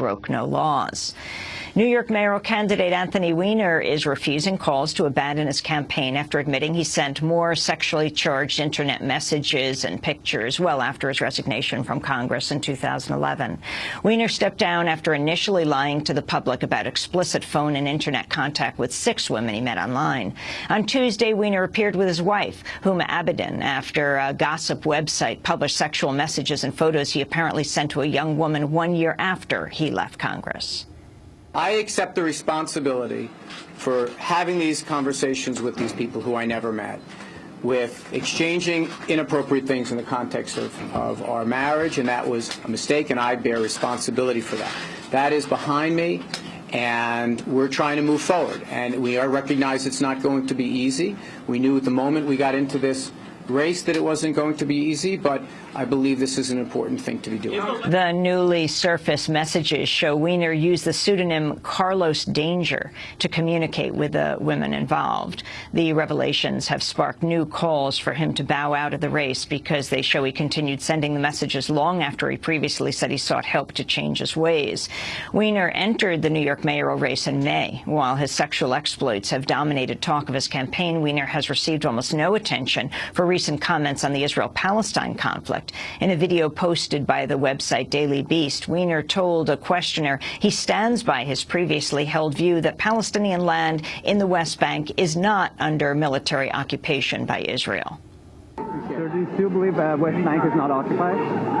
broke no laws. New York mayoral candidate Anthony Weiner is refusing calls to abandon his campaign after admitting he sent more sexually charged internet messages and pictures well after his resignation from Congress in 2011. Weiner stepped down after initially lying to the public about explicit phone and internet contact with six women he met online. On Tuesday, Weiner appeared with his wife, Huma Abedin, after a gossip website published sexual messages and photos he apparently sent to a young woman one year after he left Congress. I accept the responsibility for having these conversations with these people who I never met, with exchanging inappropriate things in the context of, of our marriage, and that was a mistake, and I bear responsibility for that. That is behind me, and we're trying to move forward. And we are recognize it's not going to be easy. We knew at the moment we got into this race that it wasn't going to be easy, but I believe this is an important thing to be doing. The newly surfaced messages show Weiner used the pseudonym Carlos Danger to communicate with the women involved. The revelations have sparked new calls for him to bow out of the race because they show he continued sending the messages long after he previously said he sought help to change his ways. Weiner entered the New York mayoral race in May. While his sexual exploits have dominated talk of his campaign, Weiner has received almost no attention for recent comments on the Israel-Palestine conflict. In a video posted by the website Daily Beast, Weiner told a questioner he stands by his previously held view that Palestinian land in the West Bank is not under military occupation by Israel. Sir, do you still believe uh, West Bank is not occupied?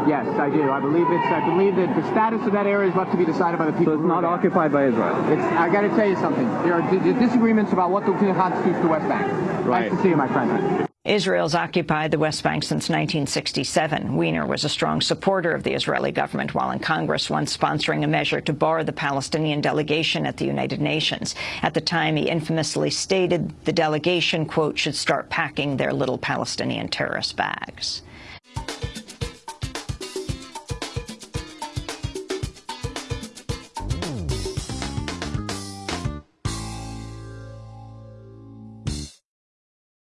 Yes, I do. I believe it's. I believe that the status of that area is left to be decided by the people. So it's not occupied by Israel. It's, I got to tell you something. There are disagreements about what the constitutes the West Bank. Right. Nice to see you, my friend. Israel's occupied the West Bank since 1967. Weiner was a strong supporter of the Israeli government while in Congress, once sponsoring a measure to bar the Palestinian delegation at the United Nations. At the time, he infamously stated the delegation, quote, should start packing their little Palestinian terrorist bags.